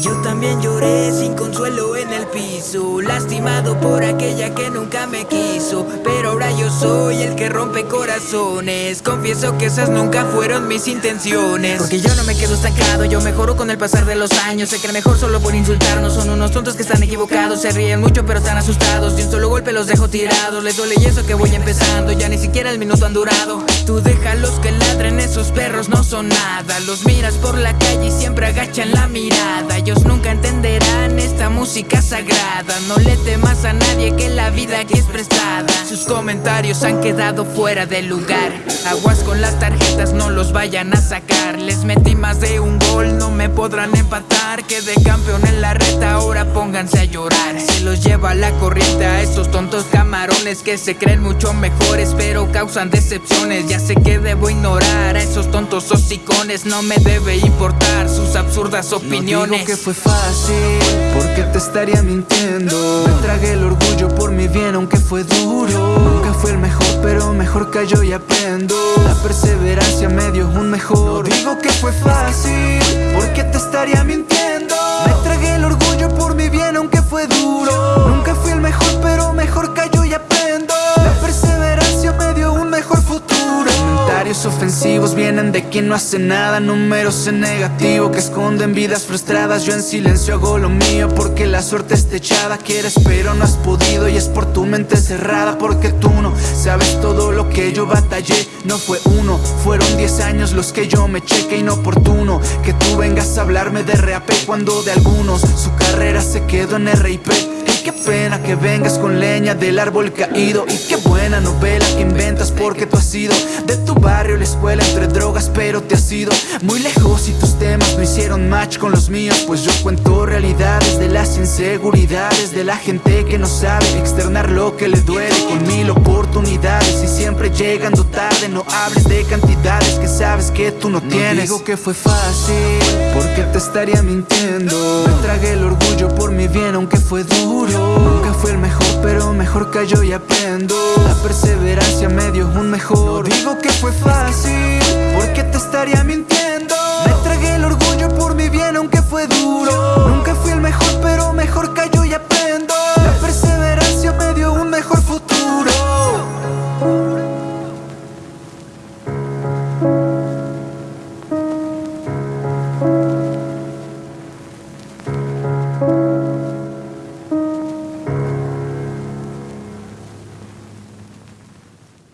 Yo también lloré sin consuelo en el piso, lastimado por aquella que nunca me quiso soy el que rompe corazones. Confieso que esas nunca fueron mis intenciones. Porque yo no me quedo estancado Yo mejoro con el pasar de los años. Que el mejor solo por insultarnos Son unos tontos que están equivocados. Se ríen mucho pero están asustados. De un solo golpe los dejo tirados. Les duele y eso que voy empezando Ya ni siquiera el minuto han durado. Tú déjalos que ladren Esos perros no son nada. Los miras por la calle y siempre agachan la mirada. Ellos nunca entenderán esta música sagrada. No le temas a nadie que la vida aquí es prestada. Sus comentarios han quedado fuera de lugar. Aguas con las tarjetas, no los vayan a sacar. Les metí más de un gol, no me podrán empatar. Quedé campeón en la reta, ahora pónganse a llorar. Se los lleva la corriente a estos tontos camarones Que se creen mucho mejores pero causan decepciones. Ya sé que debo ignorar a esos tontos hocicones No me debe importar sus absurdas opiniones No digo que fue fácil, porque te estaría mintiendo. Me tragué el orgullo por mi bien aunque fue duro. Nunca fue el mejor pero mejor cayó y aprendo. La perseverancia me dio un mejor. No digo que fue fácil, porque te estaría de quien no hace nada Números en negativo que esconden vidas frustradas. Yo en silencio hago lo mío porque la suerte está echada Quieres pero no has podido y es por tu mente cerrada Porque tú no sabes todo lo que yo batallé. No fue uno, fueron diez años los que yo me cheque inoportuno Que tú vengas a hablarme de RAP cuando de algunos Su carrera se quedó en RIP qué pena que vengas con leña del árbol caído. Y qué buena novela que inventas porque tú has sido De tu barrio, la escuela, entre drogas pero te has ido Muy lejos y tus temas no hicieron match con los míos. Pues yo cuento realidades de las inseguridades De la gente que no sabe externar lo que le duele. Con mil oportunidades y siempre llegando tarde No hables de cantidades que sabes que tú no tienes. digo que fue fácil porque te estaría mintiendo. Me tragué el orgullo por mi bien aunque fue duro. Nunca fue el mejor pero mejor cayó y aprendo. La perseverancia me dio un mejor. No digo que fue fácil porque te estaría mintiendo